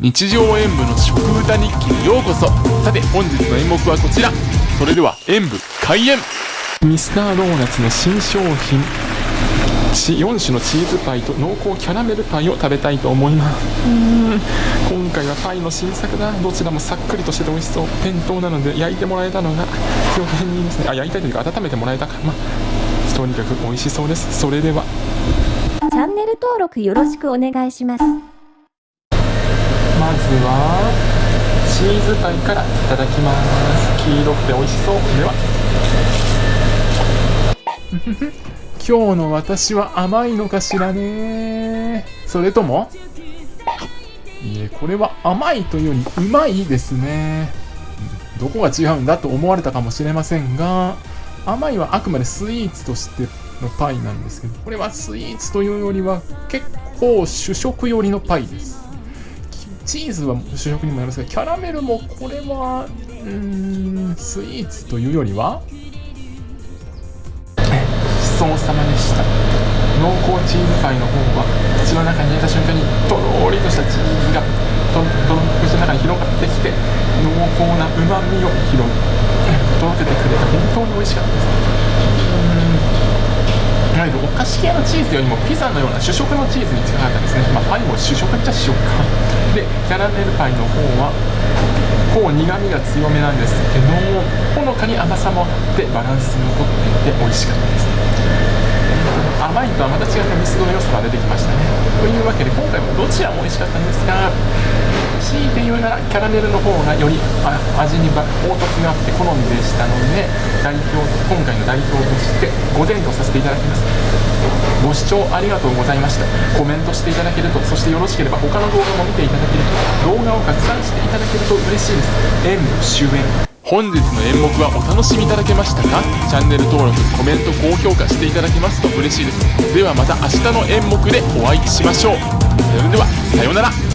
日常演舞の食歌日記にようこそ。さて本日の演目はこちら。それでは演舞開演。ミスタードーナツの新商品。4種のチーズパイと濃厚キャラメルパイを食べたいと思います。うん。今回はパイの新作だ。どちらもさっくりとしてて美味しそう。店頭なので焼いてもらえたのが非常にいいですね。あ焼いたいというか温めてもらえたか。まあとにかく美味しそうです。それでは。チャンネル登録よろしくお願いします。はチーズパイからいただきます。黄色くて美味しそう。では今日の私は甘いのかしらね。それとも？いえこれは甘いというよりうまいですね。どこが違うんだと思われたかもしれませんが甘いはあくまでスイーツとしてのパイなんですけどこれはスイーツというよりは結構主食寄りのパイです。チーズは主食にもなるんですがキャラメルもこれはうんスイーツというよりは？ごちそうさまでした濃厚チーズパイの方は口の中に入れた瞬間にとろりとしたチーズがととろ口の中に広がってきて濃厚なうまみを広げ届けてくれて本当に美味しかったです。いわゆるお菓子系のチーズよりもピザのような主食のチーズに近かったですね、まあ、パイも主食っちゃ主食か。でキャラメルパイの方はこう苦みが強めなんですけどもほのかに甘さもあってバランスもとっていて美味しかったです。甘いとはまた違ったミスドの良さが出てきましたね。というわけで今回もどちらも美味しかったんですが強いて言うならキャラメルの方がより味に凹凸があって好みでしたので代表今回の代表として5点とさせていただきます。ご視聴ありがとうございました。コメントしていただけるとそしてよろしければ他の動画も見ていただけると動画を拡散していただけると嬉しいです。演武終演。本日の演目はお楽しみいただけましたか？チャンネル登録コメント高評価していただけますと嬉しいです。ではまた明日の演目でお会いしましょう。それではさようなら。